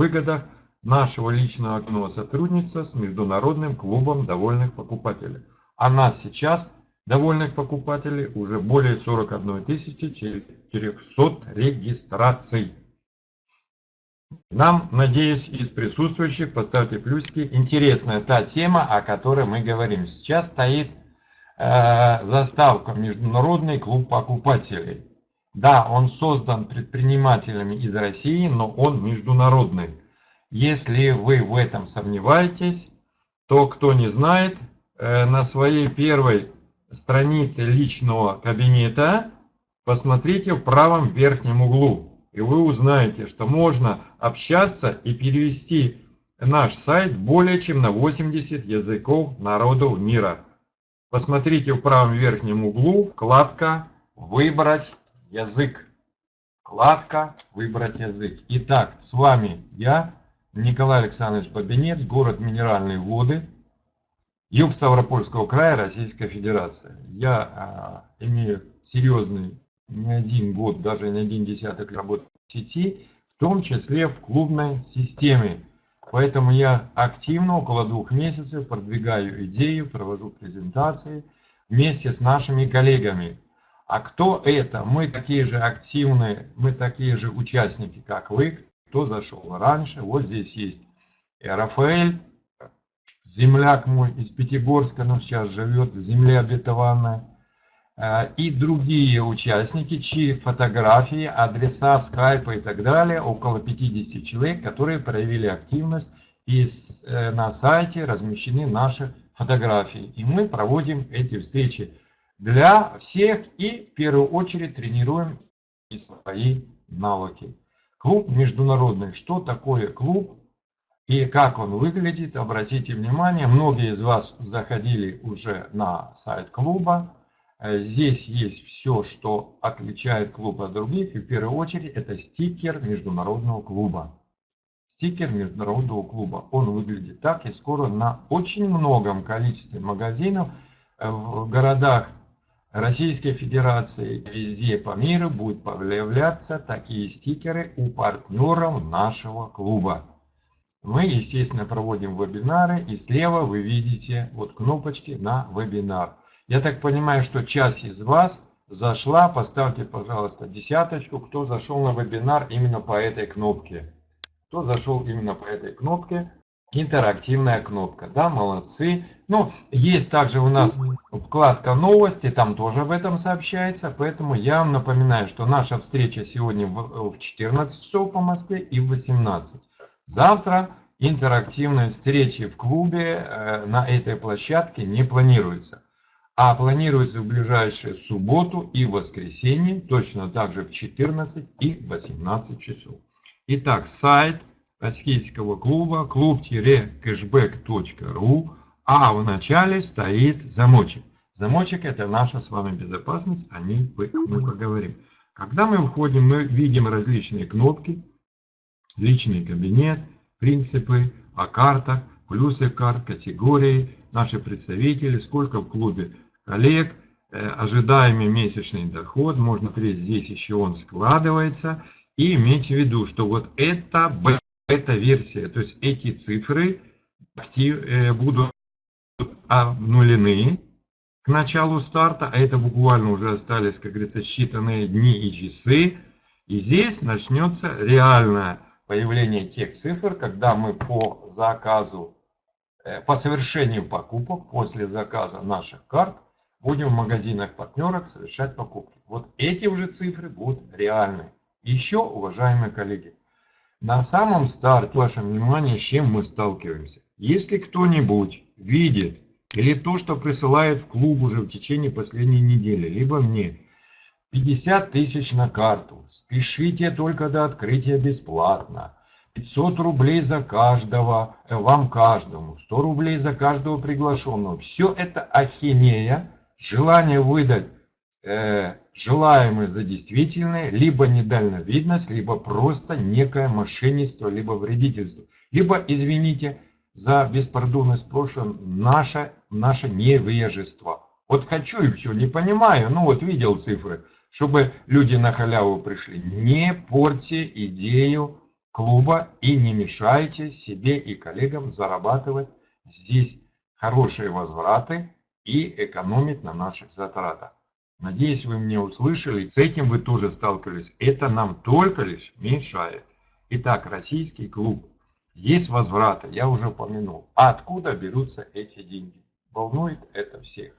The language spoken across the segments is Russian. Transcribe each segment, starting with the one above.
выгодах нашего личного активного сотрудничества с Международным клубом довольных покупателей. А нас сейчас, довольных покупателей, уже более 41 400 регистраций. Нам, надеюсь, из присутствующих, поставьте плюсики, интересная та тема, о которой мы говорим. Сейчас стоит э, заставка «Международный клуб покупателей». Да, он создан предпринимателями из России, но он международный. Если вы в этом сомневаетесь, то кто не знает, э, на своей первой странице личного кабинета посмотрите в правом верхнем углу и вы узнаете, что можно общаться и перевести наш сайт более чем на 80 языков народов мира. Посмотрите в правом верхнем углу вкладка «Выбрать язык». Вкладка «Выбрать язык». Итак, с вами я, Николай Александрович Бабинец, город Минеральные воды, юг Ставропольского края, Российская Федерация. Я а, имею серьезный не один год, даже не один десяток работы в сети, в том числе в клубной системе. Поэтому я активно около двух месяцев продвигаю идею, провожу презентации вместе с нашими коллегами. А кто это? Мы такие же активные, мы такие же участники, как вы, кто зашел раньше. Вот здесь есть Рафаэль, земляк мой из Пятигорска, но сейчас живет в земле обетованной. Э, и другие участники, чьи фотографии, адреса, скайпа и так далее, около 50 человек, которые проявили активность, и э, на сайте размещены наши фотографии. И мы проводим эти встречи для всех и в первую очередь тренируем свои навыки. Клуб международный. Что такое клуб и как он выглядит? Обратите внимание, многие из вас заходили уже на сайт клуба. Э, здесь есть все, что отличает клуб от других. И в первую очередь это стикер международного клуба. Стикер международного клуба. Он выглядит так. И скоро на очень многом количестве магазинов э, в городах Российской Федерации везде по миру будут появляться такие стикеры у партнеров нашего клуба. Мы, естественно, проводим вебинары, и слева вы видите вот кнопочки на вебинар. Я так понимаю, что часть из вас зашла. Поставьте, пожалуйста, десяточку, кто зашел на вебинар именно по этой кнопке. Кто зашел именно по этой кнопке. Интерактивная кнопка. Да, молодцы. Ну, есть также у нас вкладка новости, там тоже об этом сообщается. Поэтому я вам напоминаю, что наша встреча сегодня в 14 часов по Москве и в 18. Завтра интерактивной встречи в клубе э, на этой площадке не планируется а планируется в ближайшую субботу и воскресенье, точно так же в 14 и 18 часов. Итак, сайт российского клуба клуб-кэшбэк.ру, а в начале стоит замочек. Замочек это наша с вами безопасность, о ней мы поговорим. Когда мы входим, мы видим различные кнопки, личный кабинет, принципы, о картах, плюсы карт, категории, наши представители, сколько в клубе коллег, э, ожидаемый месячный доход, можно смотреть, здесь еще он складывается, и иметь в виду, что вот это бета-версия, то есть эти цифры актив, э, будут обнулены к началу старта, а это буквально уже остались, как говорится, считанные дни и часы, и здесь начнется реальное появление тех цифр, когда мы по заказу, э, по совершению покупок после заказа наших карт будем в магазинах партнерах совершать покупки. Вот эти уже цифры будут реальны. Еще, уважаемые коллеги, на самом старте ваше внимание, с чем мы сталкиваемся. Если кто-нибудь видит или то, что присылает в клуб уже в течение последней недели, либо мне 50 тысяч на карту, спешите только до открытия бесплатно, 500 рублей за каждого, э, вам каждому, 100 рублей за каждого приглашенного. Все это ахинея, желание выдать э, желаемое за действительное, либо недальновидность, либо просто некое мошенничество, либо вредительство. Либо, извините за беспардонность в прошлом, наше, наше невежество. Вот хочу и все, не понимаю, ну вот видел цифры, чтобы люди на халяву пришли. Не порти идею клуба и не мешайте себе и коллегам зарабатывать здесь хорошие возвраты и экономить на наших затратах. Надеюсь, вы меня услышали, с этим вы тоже сталкивались. Это нам только лишь мешает. Итак, российский клуб. Есть возвраты, я уже упомянул. А откуда берутся эти деньги? Волнует это всех.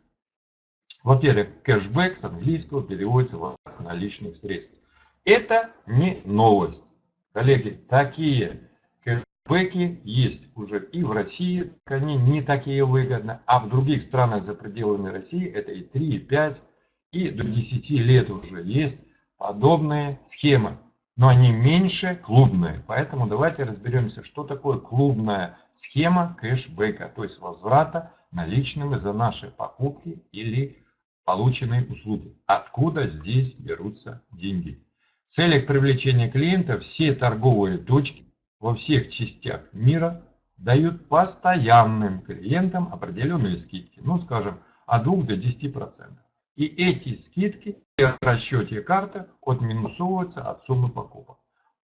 Во-первых, кэшбэк с английского переводится в наличных средств. Это не новость. Коллеги, такие кэшбэки есть уже и в России, они не такие выгодны, а в других странах за пределами России это и 3, и 5, и до 10 лет уже есть подобные схемы. Но они меньше клубные. Поэтому давайте разберемся, что такое клубная схема кэшбэка, то есть возврата наличными за наши покупки или полученные услуги. Откуда здесь берутся деньги? В целях привлечения клиента все торговые точки во всех частях мира дают постоянным клиентам определенные скидки. Ну, скажем, от 2 до 10%. И эти скидки при расчете карты отминусовываются от суммы покупок.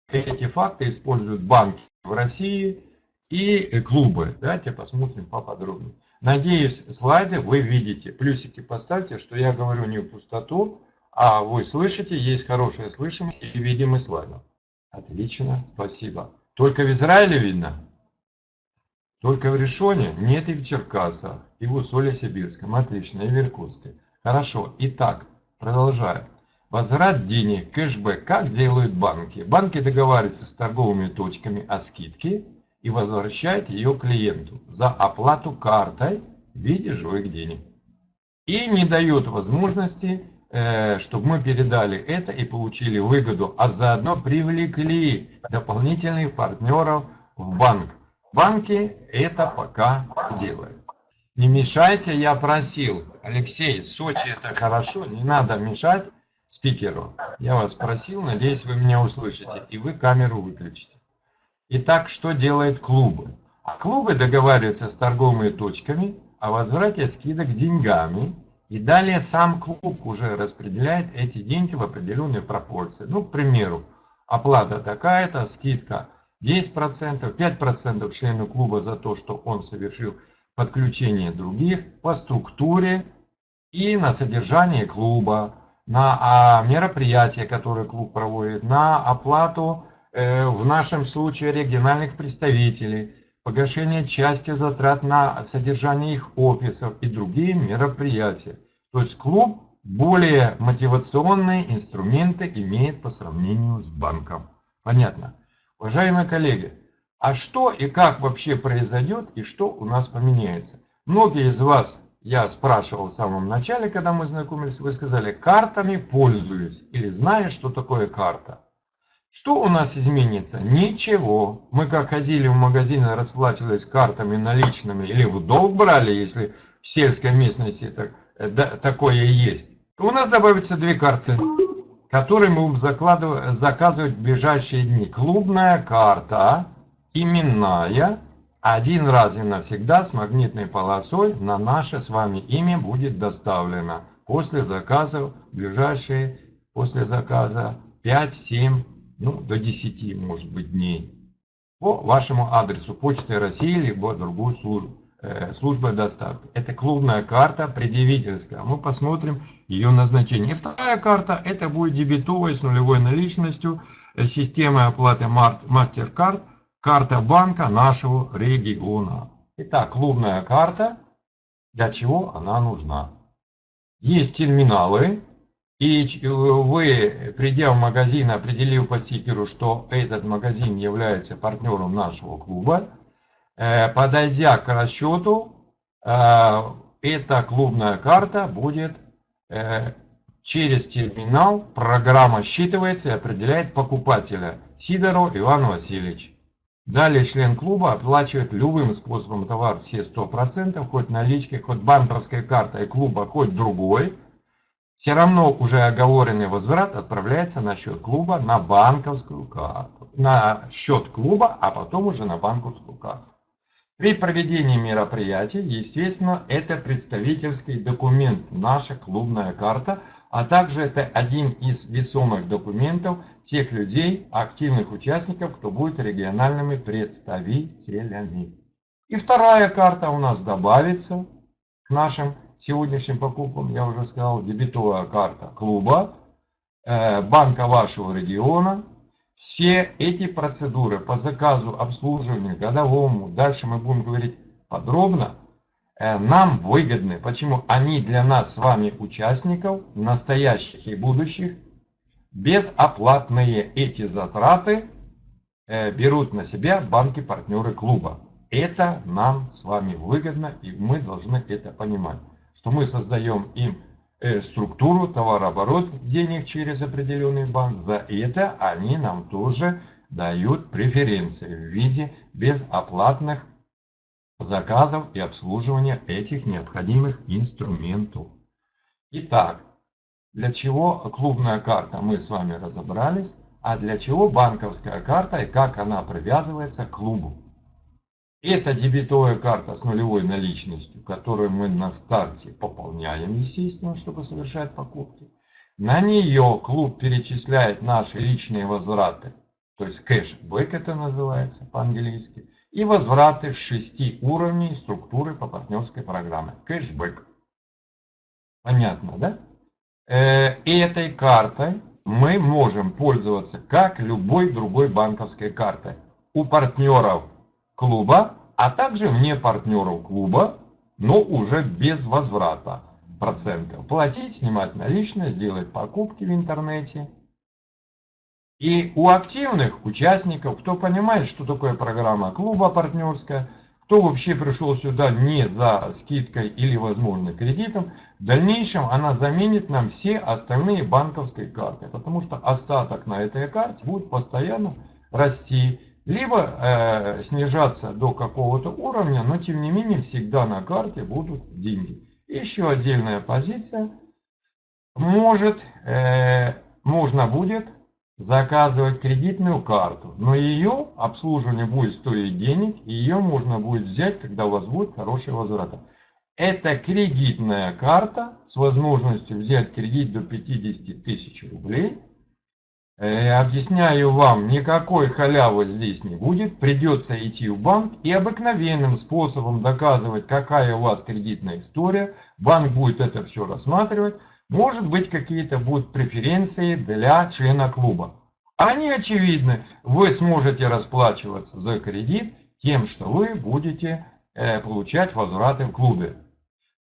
Эти факты используют банки в России и клубы. Давайте посмотрим поподробнее. Надеюсь, слайды вы видите. Плюсики поставьте, что я говорю не в пустоту, а вы слышите, есть хорошая слышимость и видимость слайдов. Отлично, спасибо. Только в Израиле видно? Только в Решоне? Нет, и в Черкасах, и в Усолье-Сибирском. Отлично, и в Иркутске. Хорошо, итак, продолжаю. Возврат денег, кэшбэк, как делают банки? Банки договариваются с торговыми точками о скидке и возвращает ее клиенту за оплату картой в виде живых денег. И не дает возможности, э, чтобы мы передали это и получили выгоду, а заодно привлекли дополнительных партнеров в банк. Банки это пока делают. Не мешайте, я просил. Алексей, Сочи это хорошо, не надо мешать спикеру. Я вас просил, надеюсь, вы меня услышите, и вы камеру выключите. Итак, что делают клубы? А клубы договариваются с торговыми точками о возврате скидок деньгами. И далее сам клуб уже распределяет эти деньги в определенные пропорции. Ну, к примеру, оплата такая-то, скидка 10%, 5% члену клуба за то, что он совершил подключение других по структуре и на содержание клуба, на а, мероприятия, которые клуб проводит, на оплату Э, в нашем случае региональных представителей, погашение части затрат на содержание их офисов и другие мероприятия. То есть клуб более мотивационные инструменты имеет по сравнению с банком. Понятно? Уважаемые коллеги, а что и как вообще произойдет и что у нас поменяется? Многие из вас, я спрашивал в самом начале, когда мы знакомились, вы сказали, картами пользуюсь или знаешь, что такое карта. Что у нас изменится? Ничего. Мы как ходили в магазин и расплачивались картами наличными или в долг брали, если в сельской местности так, э, да, такое есть. У нас добавятся две карты, которые мы будем закладывать, заказывать в ближайшие дни. Клубная карта, именная, один раз и навсегда с магнитной полосой на наше с вами имя будет доставлена после заказа ближайшие, после заказа 5-7 ну, до 10, может быть, дней по вашему адресу Почты России, либо другую службу, э, службы доставки. Это клубная карта предъявительская. Мы посмотрим ее назначение. И вторая карта, это будет дебетовая с нулевой наличностью, э, система оплаты MasterCard, карта банка нашего региона. Итак, клубная карта, для чего она нужна? Есть терминалы, и э, вы, придя в магазин, определив по стикеру, что этот магазин является партнером нашего клуба, э, подойдя к расчету, э, эта клубная карта будет через терминал, программа считывается и определяет покупателя Сидоров Иван Васильевич. Далее член клуба оплачивает любым способом товар все 100%, хоть наличкой, хоть банковской картой клуба, хоть другой – все равно уже оговоренный возврат отправляется на счет клуба на банковскую карту. На счет клуба, а потом уже на банковскую карту. При проведении мероприятий, естественно, это представительский документ, наша клубная карта, а также это один из весомых документов тех людей, активных участников, кто будет региональными представителями. И вторая карта у нас добавится к нашим сегодняшним покупкам, я уже сказал, дебетовая карта клуба, э, банка вашего региона. Все эти процедуры по заказу, обслуживанию, годовому, дальше мы будем говорить подробно, нам выгодны. Почему? Они для нас с вами участников, настоящих и будущих, безоплатные эти затраты э, берут на себя банки-партнеры клуба. Это нам с вами выгодно, и мы должны это понимать, что мы создаем им э, структуру, товарооборот денег через определенный банк. За это они нам тоже дают преференции в виде безоплатных заказов и обслуживания этих необходимых инструментов. Итак, для чего клубная карта мы с вами разобрались, а для чего банковская карта и как она привязывается к клубу. Это дебетовая карта с нулевой наличностью, которую мы на старте пополняем, естественно, чтобы совершать покупки. На нее клуб перечисляет наши личные возвраты, то есть кэшбэк это называется по-английски и возвраты шести уровней структуры по партнерской программе. Кэшбэк. Понятно, да? Э, этой картой мы можем пользоваться как любой другой банковской картой. У партнеров клуба, а также вне партнеров клуба, но уже без возврата процентов. Платить, снимать наличные, сделать покупки в интернете – и у активных участников, кто понимает, что такое программа клуба партнерская, кто вообще пришел сюда не за скидкой или, возможно, кредитом, в дальнейшем она заменит нам все остальные банковские карты, потому что остаток на этой карте будет постоянно расти, либо э, снижаться до какого-то уровня, но тем не менее всегда на карте будут деньги. Еще отдельная позиция. Может, э, можно будет заказывать кредитную карту, но ее обслуживание будет стоить денег, и ее можно будет взять, когда у вас будет хороший возврат. Это кредитная карта с возможностью взять кредит до 50 тысяч рублей. Э, объясняю вам, никакой халявы здесь не будет. Придется идти в банк и обыкновенным способом доказывать, какая у вас кредитная история. Банк будет это все рассматривать. Может быть, какие-то будут преференции для члена клуба. Они очевидны. Вы сможете расплачиваться за кредит тем, что вы будете э, получать возвраты в клубе.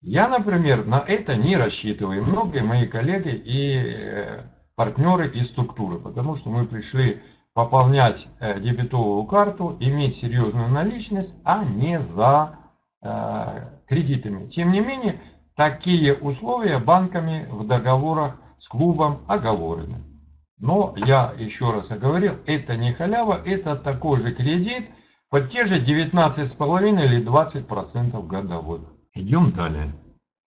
Я, например, на это не рассчитываю. Многие мои коллеги и э, партнеры из структуры. Потому что мы пришли пополнять э, дебетовую карту, иметь серьезную наличность, а не за кредитами. Тем не менее, Такие условия банками в договорах с клубом оговорены. Но я еще раз оговорил, это не халява, это такой же кредит под те же 19,5 или 20% годовых. Идем далее.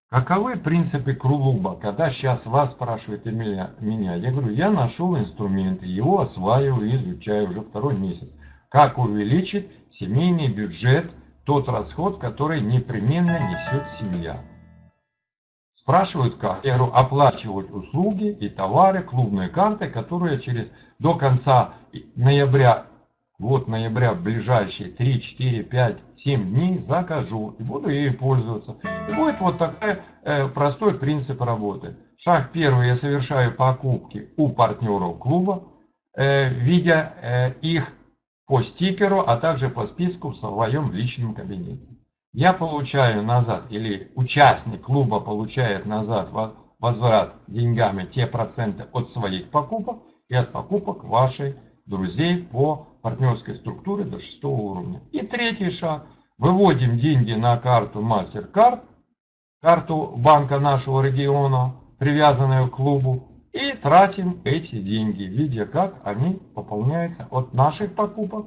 Каковы принципы клуба? Когда сейчас вас спрашивают меня, меня, я говорю, я нашел инструменты, его осваиваю и изучаю уже второй месяц. Как увеличить семейный бюджет, тот расход, который непременно несет семья. Спрашивают как? Я говорю, оплачивать услуги и товары, клубные карты, которые через до конца ноября, вот ноября, в ближайшие 3, 4, 5, 7 дней закажу и буду ею пользоваться. И будет вот такой э, простой принцип работы. Шаг первый, я совершаю покупки у партнеров клуба, э, видя э, их по стикеру, а также по списку в своем личном кабинете я получаю назад, или участник клуба получает назад возврат деньгами те проценты от своих покупок и от покупок ваших друзей по партнерской структуре до шестого уровня. И третий шаг. Выводим деньги на карту MasterCard, карту банка нашего региона, привязанную к клубу, и тратим эти деньги, видя как они пополняются от наших покупок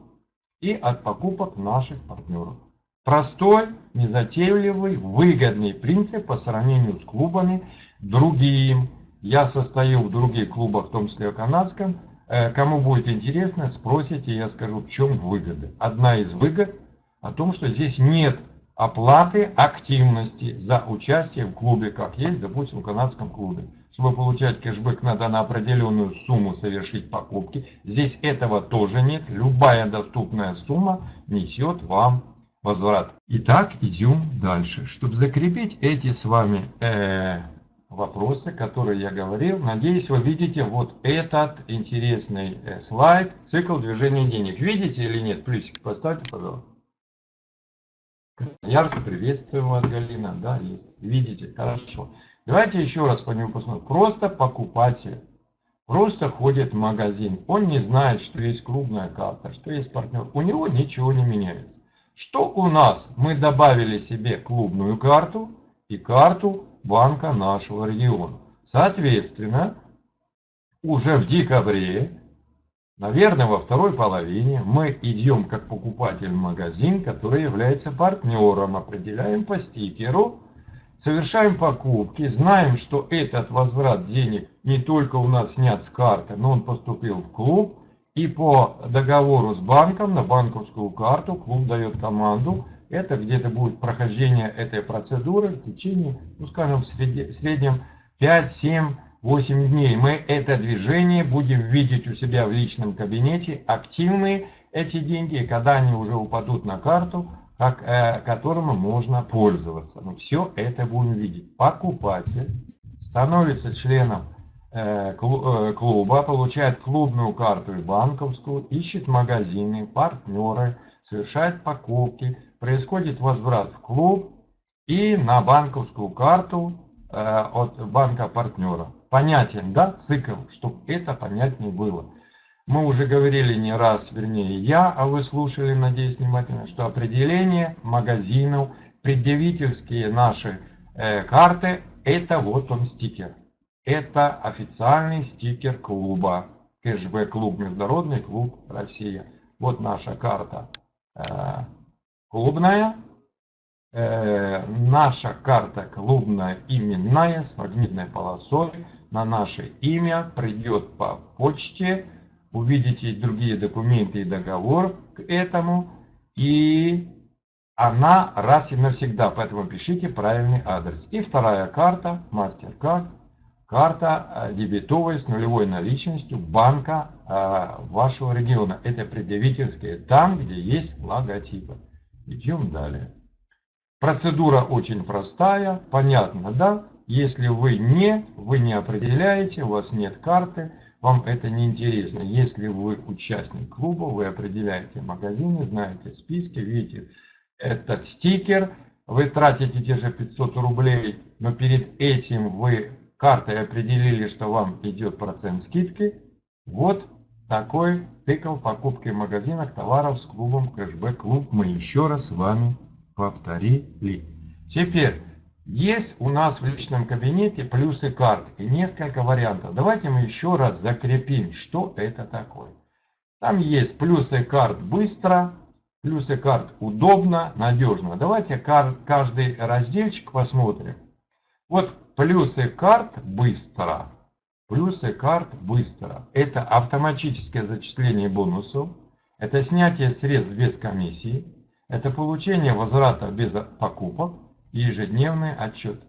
и от покупок наших партнеров. Простой, незатейливый, выгодный принцип по сравнению с клубами другим. Я состою в других клубах, в том числе канадском. Э, кому будет интересно, спросите, я скажу, в чем выгода. Одна из выгод о том, что здесь нет оплаты активности за участие в клубе, как есть, допустим, в канадском клубе. Чтобы получать кэшбэк, надо на определенную сумму совершить покупки. Здесь этого тоже нет. Любая доступная сумма несет вам возврат. Итак, идем дальше. Чтобы закрепить эти с вами э, вопросы, которые я говорил, надеюсь, вы видите вот этот интересный э, слайд, цикл движения денег. Видите или нет? Плюсик поставьте, пожалуйста. Ярко приветствую вас, Галина. Да, есть. Видите? Хорошо. Давайте еще раз по нему посмотрим. Просто покупатель. Просто ходит в магазин. Он не знает, что есть клубная карта, что есть партнер. У него ничего не меняется. Что у нас? Мы добавили себе клубную карту и карту банка нашего региона. Соответственно, уже в декабре Наверное, во второй половине мы идем как покупатель в магазин, который является партнером, определяем по стикеру, совершаем покупки, знаем, что этот возврат денег не только у нас снят с карты, но он поступил в клуб, и по договору с банком на банковскую карту клуб дает команду, это где-то будет прохождение этой процедуры в течение, ну скажем, в среднем 5-7 8 дней мы это движение будем видеть у себя в личном кабинете, активные эти деньги, когда они уже упадут на карту, как, э, которым можно пользоваться. Мы все это будем видеть. Покупатель становится членом клуба, получает клубную карту и банковскую, ищет магазины, партнеры, совершает покупки, происходит возврат в клуб и на банковскую карту э, от банка партнера понятен, да, цикл, чтобы это понятнее было. Мы уже говорили не раз, вернее я, а вы слушали, надеюсь, внимательно, что определение магазинов, предъявительские наши э, карты, это вот он стикер. Это официальный стикер клуба. Кэшбэк клуб, Международный клуб Россия. Вот наша карта э, клубная. Э, наша карта клубная именная с магнитной полосой на наше имя, придет по почте, увидите другие документы и договор к этому, и она раз и навсегда, поэтому пишите правильный адрес. И вторая карта, MasterCard, карта э, дебетовая с нулевой наличностью банка э, вашего региона. Это предъявительская, там, где есть логотипы. Идем далее. Процедура очень простая, понятно, да? Если вы не, вы не определяете, у вас нет карты, вам это не интересно. Если вы участник клуба, вы определяете магазины, знаете списки, видите этот стикер, вы тратите те же 500 рублей, но перед этим вы картой определили, что вам идет процент скидки. Вот такой цикл покупки в магазинах товаров с клубом кэшбэк клуб мы еще раз с вами повторили. Теперь есть у нас в личном кабинете плюсы карт и несколько вариантов. Давайте мы еще раз закрепим, что это такое. Там есть плюсы карт быстро, плюсы карт удобно, надежно. Давайте каждый разделчик посмотрим. Вот плюсы карт быстро. Плюсы карт быстро. Это автоматическое зачисление бонусов. Это снятие средств без комиссии. Это получение возврата без покупок ежедневный отчет.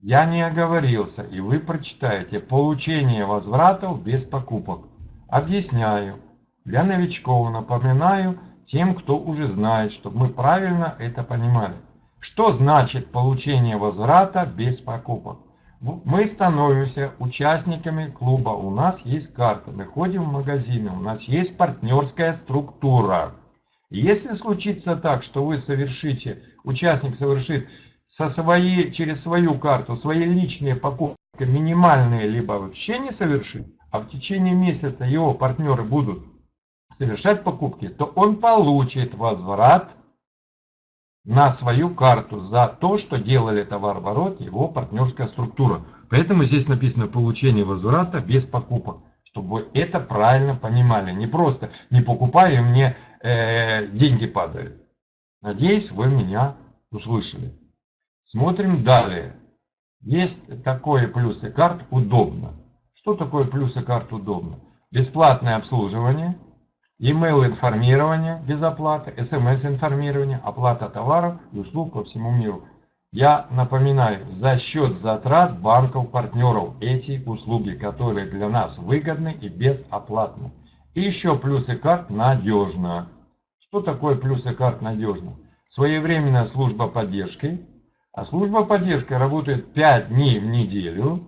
Я не оговорился, и вы прочитаете получение возвратов без покупок. Объясняю. Для новичков напоминаю тем, кто уже знает, чтобы мы правильно это понимали. Что значит получение возврата без покупок? Мы становимся участниками клуба, у нас есть карта, мы ходим в магазины, у нас есть партнерская структура. Если случится так, что вы совершите, участник совершит со своей, через свою карту свои личные покупки минимальные, либо вообще не совершит, а в течение месяца его партнеры будут совершать покупки, то он получит возврат на свою карту за то, что делали товарооборот его партнерская структура. Поэтому здесь написано получение возврата без покупок, чтобы вы это правильно понимали. Не просто не покупая мне э, деньги падают. Надеюсь, вы меня услышали. Смотрим далее. Есть такое плюсы карт удобно. Что такое плюсы карт удобно? Бесплатное обслуживание, email информирование без оплаты, смс информирование, оплата товаров и услуг по всему миру. Я напоминаю, за счет затрат банков-партнеров эти услуги, которые для нас выгодны и безоплатны. И еще плюсы карт надежно. Что такое плюсы карт надежно? Своевременная служба поддержки. А служба поддержки работает 5 дней в неделю.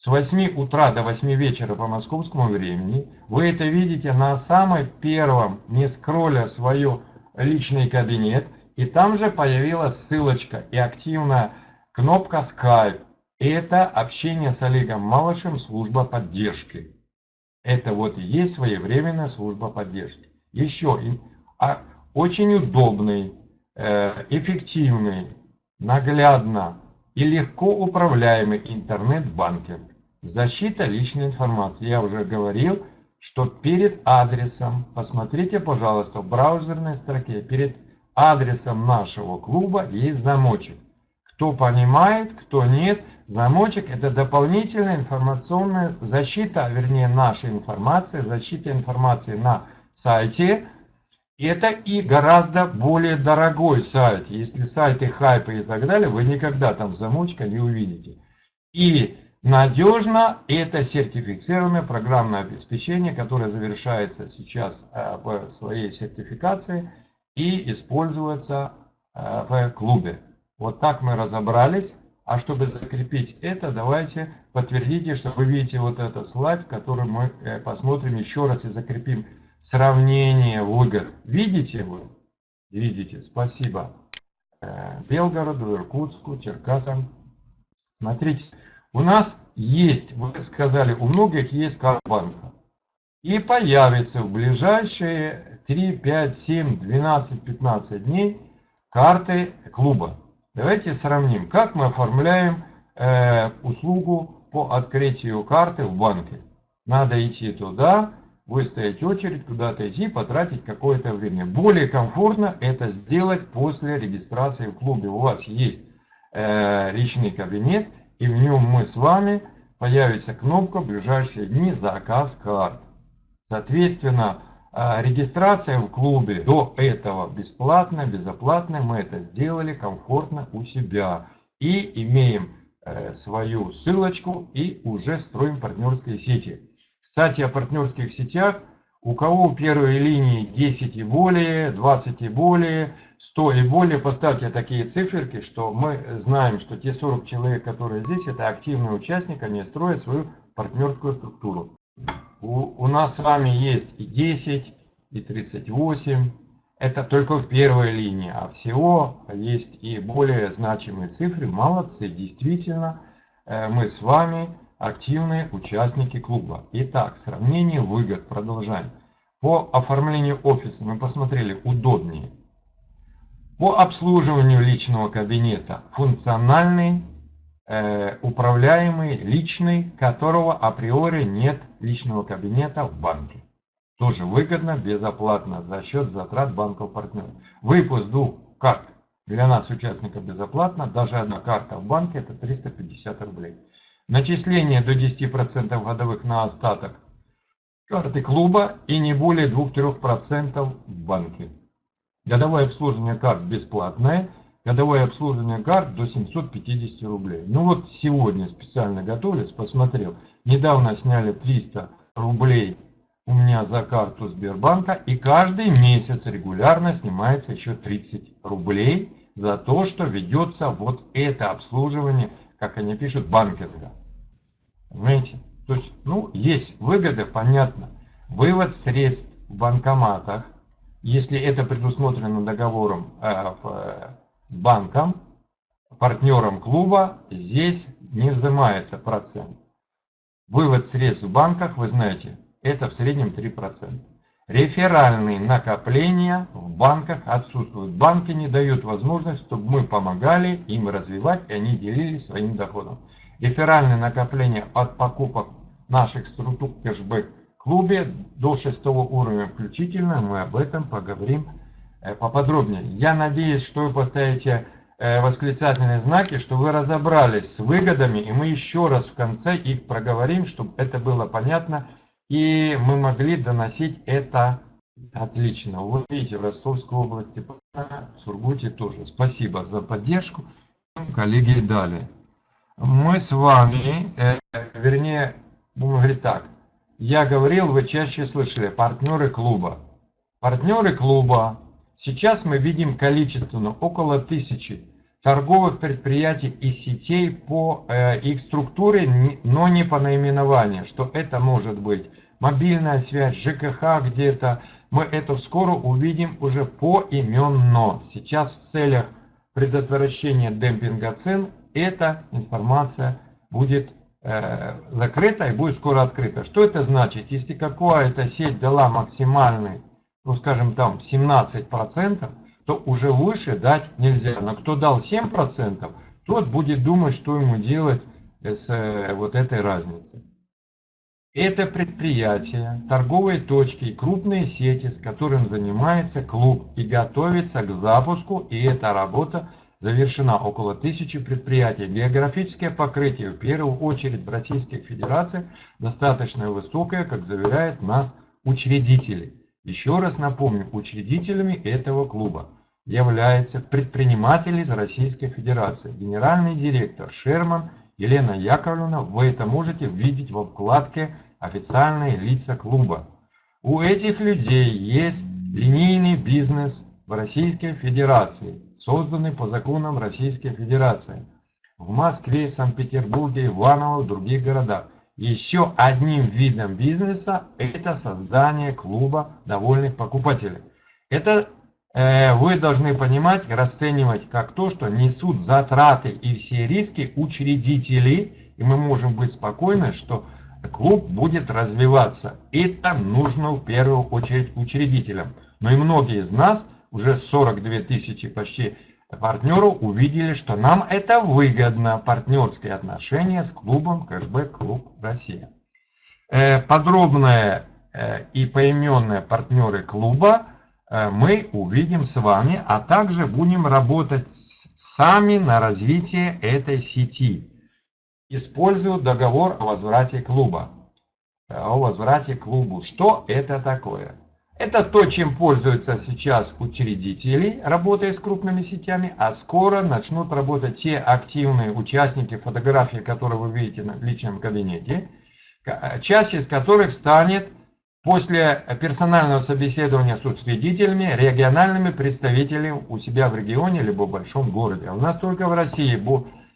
С 8 утра до 8 вечера по московскому времени. Вы это видите на самом первом, не скролля свой личный кабинет. И там же появилась ссылочка и активная кнопка Skype. Это общение с Олегом Малышем, служба поддержки. Это вот и есть своевременная служба поддержки. Еще а, очень удобный, э, эффективный, наглядно и легко управляемый интернет-банкинг. Защита личной информации. Я уже говорил, что перед адресом, посмотрите, пожалуйста, в браузерной строке, перед адресом нашего клуба есть замочек. Кто понимает, кто нет, замочек это дополнительная информационная защита, а вернее наша информация, защита информации на сайте. Это и гораздо более дорогой сайт. Если сайты хайпы и так далее, вы никогда там замочка не увидите. И надежно это сертифицированное программное обеспечение, которое завершается сейчас э, в своей сертификации и используется э, в клубе. Вот так мы разобрались. А чтобы закрепить это, давайте подтвердите, что вы видите вот этот слайд, который мы э, посмотрим еще раз и закрепим сравнение выгод. Видите вы? Видите, спасибо. Белгороду, Иркутску, Черкасам. Смотрите, у нас есть, вы сказали, у многих есть карбанка. И появится в ближайшие 3, 5, 7, 12, 15 дней карты клуба. Давайте сравним, как мы оформляем э, услугу по открытию карты в банке. Надо идти туда, выстоять очередь, куда-то идти, потратить какое-то время. Более комфортно это сделать после регистрации в клубе. У вас есть э, личный кабинет, и в нем мы с вами появится кнопка ближайшие дни заказ карт. Соответственно, а, регистрация в клубе до этого бесплатная, безоплатная. Мы это сделали комфортно у себя. И имеем э, свою ссылочку и уже строим партнерские сети. Кстати, о партнерских сетях. У кого первые линии 10 и более, 20 и более, 100 и более, поставьте такие циферки, что мы знаем, что те 40 человек, которые здесь, это активные участники, они строят свою партнерскую структуру. У, у нас с вами есть и 10, и 38. Это только в первой линии, а всего есть и более значимые цифры. Молодцы, действительно, э, мы с вами активные участники клуба. Итак, сравнение выгод. Продолжаем. По оформлению офиса мы посмотрели удобнее. По обслуживанию личного кабинета функциональный Э, управляемый, личный, которого априори нет личного кабинета в банке. Тоже выгодно, безоплатно, за счет затрат банков партнеров. Выпуск двух карт для нас, участников, безоплатно. Даже одна карта в банке это 350 рублей. Начисление до 10% годовых на остаток карты клуба и не более 2-3% в банке. Годовое обслуживание карт бесплатное годовое обслуживание карт до 750 рублей. Ну вот сегодня специально готовились, посмотрел. Недавно сняли 300 рублей у меня за карту Сбербанка. И каждый месяц регулярно снимается еще 30 рублей за то, что ведется вот это обслуживание, как они пишут, банкинга. Понимаете? То есть, ну, есть выгоды, понятно. Вывод средств в банкоматах, если это предусмотрено договором э, в с банком, партнером клуба, здесь не взимается процент. Вывод средств в банках, вы знаете, это в среднем 3%. Реферальные накопления в банках отсутствуют. Банки не дают возможность, чтобы мы помогали им развивать, и они делились своим доходом. Реферальные накопления от покупок наших структур кэшбэк клубе до шестого уровня включительно, мы об этом поговорим Э, поподробнее. Я надеюсь, что вы поставите э, восклицательные знаки, что вы разобрались с выгодами, и мы еще раз в конце их проговорим, чтобы это было понятно и мы могли доносить это отлично. Вы видите, в Ростовской области, в Сургуте тоже. Спасибо за поддержку. Коллеги дали. Мы с вами, э, вернее, будем говорить так. Я говорил, вы чаще слышали, партнеры клуба. Партнеры клуба. Сейчас мы видим количественно около тысячи торговых предприятий и сетей по э, их структуре, но не по наименованию, что это может быть мобильная связь, ЖКХ где-то. Мы это скоро увидим уже поименно. Сейчас в целях предотвращения демпинга цен эта информация будет закрыта и будет скоро открыта. Что это значит? Если какая-то сеть дала максимальный, ну скажем там 17%, то уже выше дать нельзя. Но кто дал 7%, тот будет думать, что ему делать с э, вот этой разницей. Это предприятия, торговые точки и крупные сети, с которым занимается клуб и готовится к запуску, и эта работа завершена около тысячи предприятий. Географическое покрытие, в первую очередь в Российской Федерации, достаточно высокое, как заверяют нас учредители. Еще раз напомню, учредителями этого клуба являются предприниматели из Российской Федерации. Генеральный директор Шерман Елена Яковлевна, вы это можете видеть во вкладке «Официальные лица клуба». У этих людей есть линейный бизнес в Российской Федерации, созданный по законам Российской Федерации. В Москве, Санкт-Петербурге, Иваново, в других городах. Еще одним видом бизнеса это создание клуба довольных покупателей. Это Э, вы должны понимать, расценивать как то, что несут затраты и все риски учредители, и мы можем быть спокойны, что клуб будет развиваться. Это нужно в первую очередь учредителям. Но и многие из нас, уже 42 тысячи почти партнеров, увидели, что нам это выгодно, партнерские отношения с клубом Кэшбэк Клуб Россия. Э, подробное э, и поименные партнеры клуба – Э, мы увидим с вами, а также будем работать сами на развитие этой сети. Использую договор о возврате клуба. О возврате клубу. Что это такое? Это то, чем пользуются сейчас учредители, работая с крупными сетями, а скоро начнут работать те активные участники фотографии, которые вы видите в личном кабинете, э, часть из которых станет После персонального собеседования с учредителями, региональными представителями у себя в регионе либо в большом городе. У нас только в России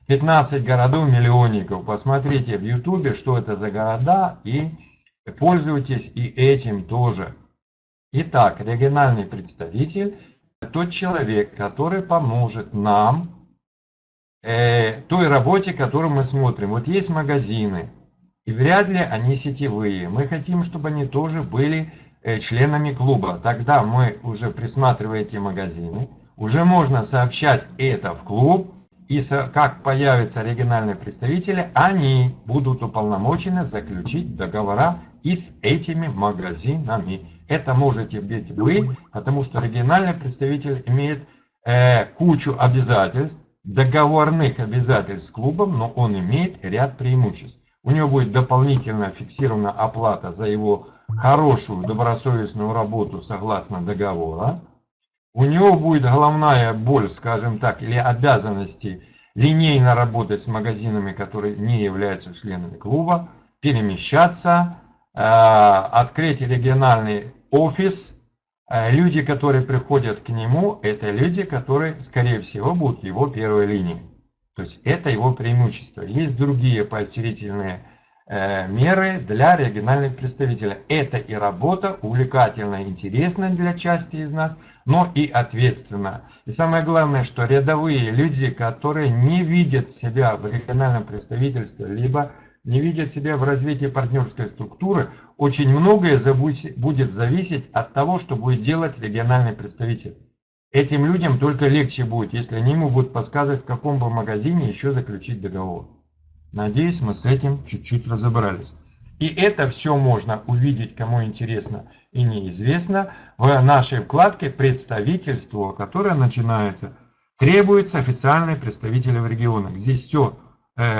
15 городов-миллионников. Посмотрите в ютубе, что это за города и пользуйтесь и этим тоже. Итак, региональный представитель – тот человек, который поможет нам э, той работе, которую мы смотрим. Вот есть магазины, и вряд ли они сетевые. Мы хотим, чтобы они тоже были э, членами клуба. Тогда мы уже присматриваем эти магазины. Уже можно сообщать это в клуб. И как появятся региональные представители, они будут уполномочены заключить договора и с этими магазинами. Это можете быть вы, потому что региональный представитель имеет э, кучу обязательств, договорных обязательств с клубом, но он имеет ряд преимуществ. У него будет дополнительно фиксирована оплата за его хорошую добросовестную работу согласно договора. У него будет головная боль, скажем так, или обязанности линейно работать с магазинами, которые не являются членами клуба, перемещаться, э, открыть региональный офис. Э, люди, которые приходят к нему, это люди, которые, скорее всего, будут его первой линией. То есть это его преимущество. Есть другие поощрительные э, меры для региональных представителей. Это и работа увлекательная, интересная для части из нас, но и ответственная. И самое главное, что рядовые люди, которые не видят себя в региональном представительстве, либо не видят себя в развитии партнерской структуры, очень многое будет зависеть от того, что будет делать региональный представитель. Этим людям только легче будет, если они могут подсказывать, в каком бы магазине еще заключить договор. Надеюсь, мы с этим чуть-чуть разобрались. И это все можно увидеть, кому интересно и неизвестно, в нашей вкладке «Представительство», которая начинается «Требуется официальные представители в регионах». Здесь все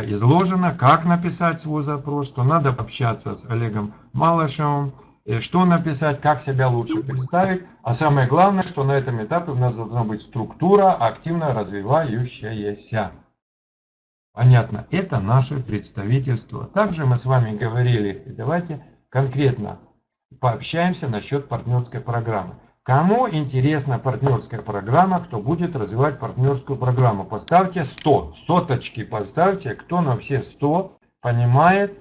изложено, как написать свой запрос, что надо общаться с Олегом Малышевым, э, что написать, как себя лучше представить. А самое главное, что на этом этапе у нас должна быть структура, активно развивающаяся. Понятно, это наше представительство. Также мы с вами говорили, давайте конкретно пообщаемся насчет партнерской программы. Кому интересна партнерская программа, кто будет развивать партнерскую программу, поставьте 100, соточки поставьте, кто на все 100 понимает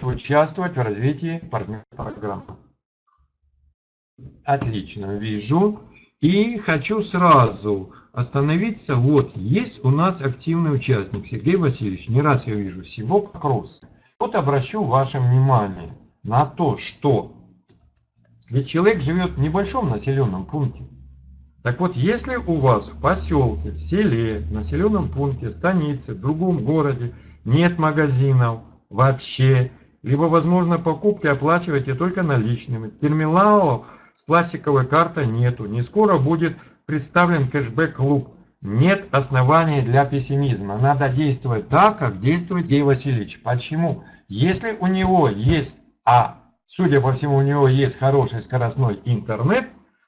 участвовать в развитии партнерской программы. Отлично, вижу. И хочу сразу остановиться. Вот, есть у нас активный участник Сергей Васильевич. Не раз я вижу, всего вопрос. Вот обращу ваше внимание на то, что ведь человек живет в небольшом населенном пункте. Так вот, если у вас в поселке, в селе, в населенном пункте, станице, в другом городе нет магазинов вообще, либо, возможно, покупки оплачиваете только наличными, терминалов с пластиковой картой нету, не скоро будет представлен кэшбэк-клуб, нет оснований для пессимизма. Надо действовать так, как действует Гей Васильевич. Почему? Если у него есть А судя по всему, у него есть хороший скоростной интернет,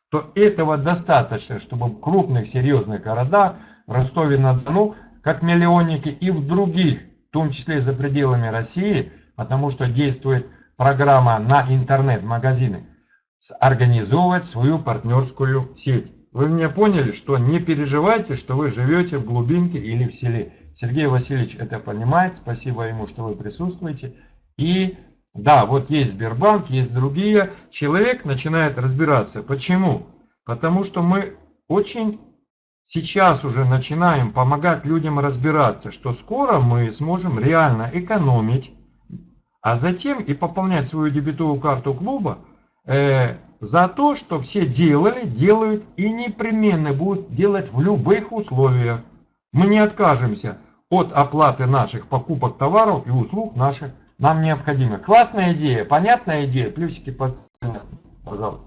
то этого достаточно, чтобы в крупных серьезных городах, в Ростове-на-Дону, как миллионники и в других, в том числе за пределами России, потому что действует программа на интернет-магазины, организовывать свою партнерскую сеть. Вы меня поняли, что не переживайте, что вы живете в глубинке или в селе. Сергей Васильевич это понимает, спасибо ему, что вы присутствуете. И да, вот есть Сбербанк, есть другие. Человек начинает разбираться. Почему? Потому что мы очень сейчас уже начинаем помогать людям разбираться, что скоро мы сможем реально экономить, а затем и пополнять свою дебетовую карту клуба э, за то, что все делали, делают и непременно будут делать в любых условиях. Мы не откажемся от оплаты наших покупок товаров и услуг наших нам необходимо. Классная идея, понятная идея, плюсики поставьте, пожалуйста.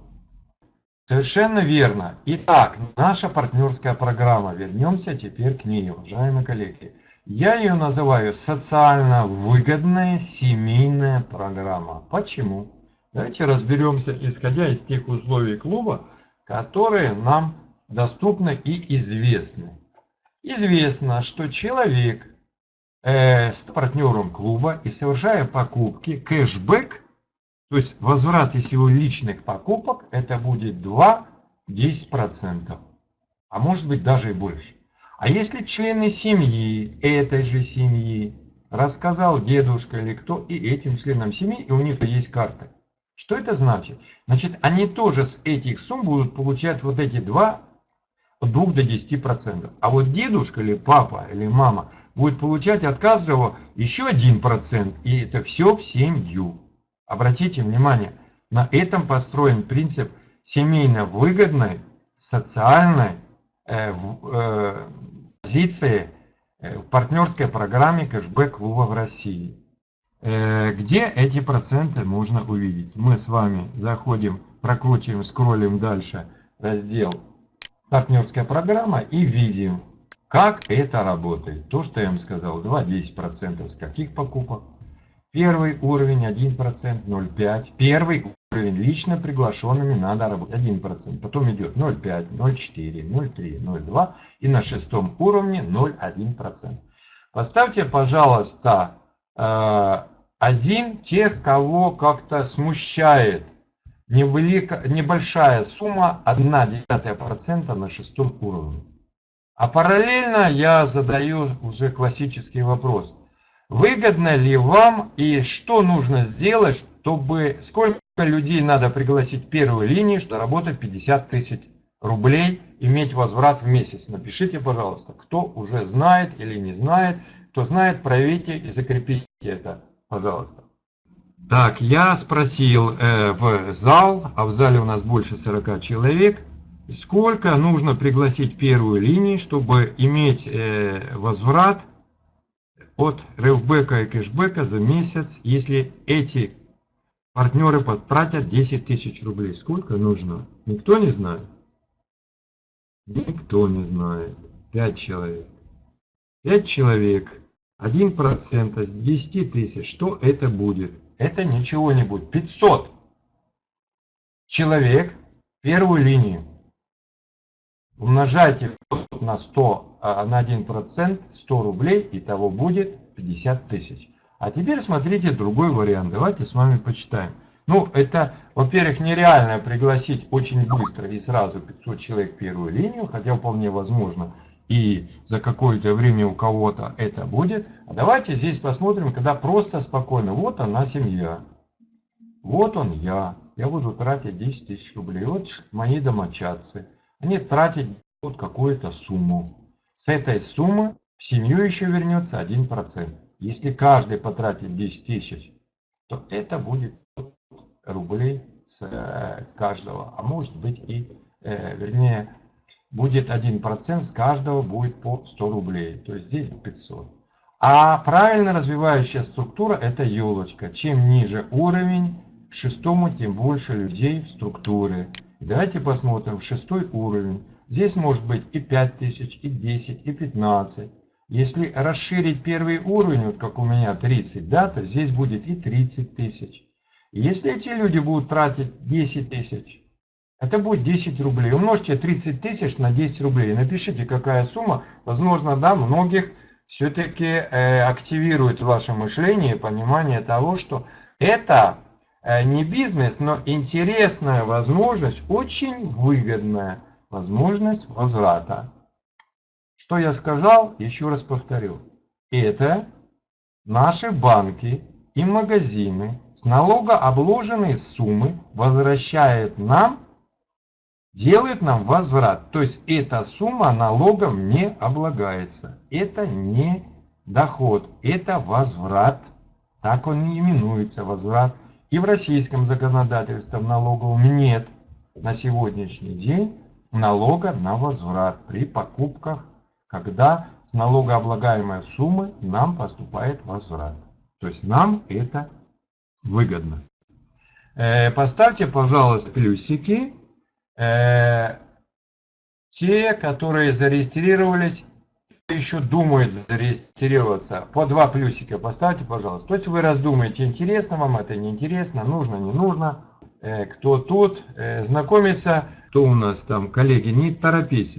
Совершенно верно. Итак, наша партнерская программа. Вернемся теперь к ней, уважаемые коллеги. Я ее называю социально выгодная семейная программа. Почему? Давайте разберемся, исходя из тех условий клуба, которые нам доступны и известны. Известно, что человек э, с партнером клуба и совершая покупки, кэшбэк, то есть возврат из его личных покупок, это будет 2-10%, а может быть даже и больше. А если члены семьи, этой же семьи, рассказал дедушка или кто, и этим членам семьи, и у них есть карта. Что это значит? Значит, они тоже с этих сумм будут получать вот эти 2, от 2 до 10%. А вот дедушка или папа или мама будет получать от каждого еще 1%, и это все в семью. Обратите внимание, на этом построен принцип семейно выгодной социальной э, э, позиции э, в партнерской программе кэшбэк клуба в России. Э, где эти проценты можно увидеть? Мы с вами заходим, прокручиваем, скроллим дальше раздел партнерская программа и видим как это работает? То, что я вам сказал, 2-10% с каких покупок? Первый уровень 1%, 0,5. Первый уровень лично приглашенными надо работать 1%. Потом идет 0,5, 0,4, 0,3, 0,2. И на шестом уровне 0,1%. Поставьте, пожалуйста, э, один тех, кого как-то смущает невелика, небольшая сумма 1,9% на шестом уровне. А параллельно я задаю уже классический вопрос. Выгодно ли вам и что нужно сделать, чтобы... Сколько людей надо пригласить в первую линию, чтобы работать 50 тысяч рублей, иметь возврат в месяц? Напишите, пожалуйста, кто уже знает или не знает. Кто знает, проверьте и закрепите это, пожалуйста. Так, я спросил э, в зал, а в зале у нас больше 40 человек. Сколько нужно пригласить первую линию, чтобы иметь э, возврат от ревбека и кэшбэка за месяц, если эти партнеры потратят 10 тысяч рублей? Сколько нужно? Никто не знает? Никто не знает. 5 человек. 5 человек 1% с 10 тысяч, что это будет? Это ничего не будет. 500 человек первую линию. Умножайте на 100, а, на 1%, 100 рублей, и того будет 50 тысяч. А теперь смотрите другой вариант. Давайте с вами почитаем. Ну, это, во-первых, нереально пригласить очень быстро и сразу 500 человек в первую линию, хотя вполне возможно, и за какое-то время у кого-то это будет. А давайте здесь посмотрим, когда просто спокойно. Вот она семья. Вот он я. Я буду тратить 10 тысяч рублей. Вот мои домочадцы. Они тратят вот какую-то сумму. С этой суммы в семью еще вернется 1%. Если каждый потратит 10 тысяч, то это будет рублей с э, каждого. А может быть и, э, вернее, будет 1% с каждого будет по 100 рублей. То есть здесь 500. А правильно развивающая структура это елочка. Чем ниже уровень, к шестому тем больше людей в структуре. Давайте посмотрим шестой уровень. Здесь может быть и 5000, и 10, и 15. Если расширить первый уровень, вот как у меня 30, да, то здесь будет и 30 тысяч. Если эти люди будут тратить 10 тысяч, это будет 10 рублей. Умножьте 30 тысяч на 10 рублей. Напишите, какая сумма. Возможно, да, многих все-таки э, активирует ваше мышление, понимание того, что это не бизнес, но интересная возможность, очень выгодная возможность возврата. Что я сказал, еще раз повторю. Это наши банки и магазины с налогообложенные суммы возвращают нам, делают нам возврат. То есть эта сумма налогом не облагается. Это не доход, это возврат. Так он и именуется, возврат. И в российском законодательстве налоговом нет на сегодняшний день налога на возврат при покупках, когда с налогооблагаемой суммы нам поступает возврат. То есть нам это выгодно. Э, поставьте, пожалуйста, плюсики. Э, те, которые зарегистрировались, еще думают зарегистрироваться, по два плюсика поставьте, пожалуйста. То есть вы раздумаете, интересно вам это, неинтересно, нужно, не нужно. Э, кто тут, знакомиться. Кто у нас там, коллеги, не торопитесь.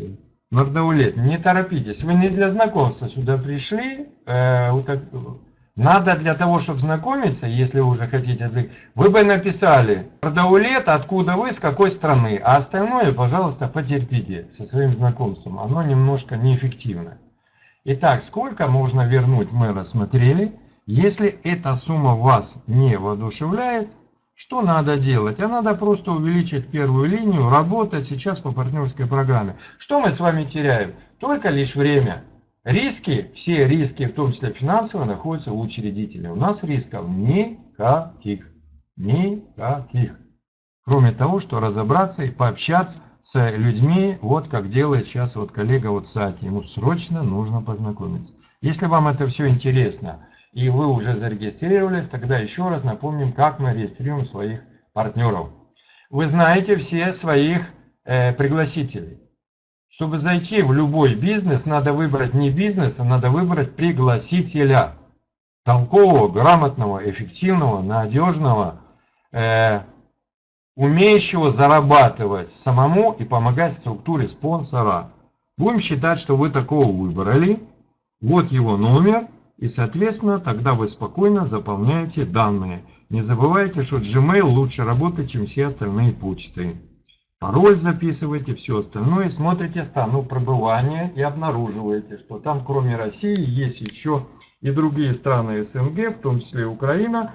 Нордаулет, не торопитесь. Вы не для знакомства сюда пришли. Надо для того, чтобы знакомиться, если вы уже хотите, вы бы написали Пардаулет, откуда вы, с какой страны, а остальное, пожалуйста, потерпите со своим знакомством. Оно немножко неэффективно. Итак, сколько можно вернуть, мы рассмотрели. Если эта сумма вас не воодушевляет, что надо делать? А надо просто увеличить первую линию, работать сейчас по партнерской программе. Что мы с вами теряем? Только лишь время. Риски, все риски, в том числе финансовые, находятся у учредителя. У нас рисков никаких. Никаких. Кроме того, что разобраться и пообщаться с людьми, вот как делает сейчас вот коллега вот Сати. Ему срочно нужно познакомиться. Если вам это все интересно, и вы уже зарегистрировались, тогда еще раз напомним, как мы регистрируем своих партнеров. Вы знаете все своих э, пригласителей. Чтобы зайти в любой бизнес, надо выбрать не бизнес, а надо выбрать пригласителя. Толкового, грамотного, эффективного, надежного, э, умеющего зарабатывать самому и помогать структуре спонсора. Будем считать, что вы такого выбрали. Вот его номер. И, соответственно, тогда вы спокойно заполняете данные. Не забывайте, что Gmail лучше работает, чем все остальные почты пароль записываете, все остальное, смотрите страну пребывания и обнаруживаете, что там кроме России есть еще и другие страны СНГ, в том числе Украина,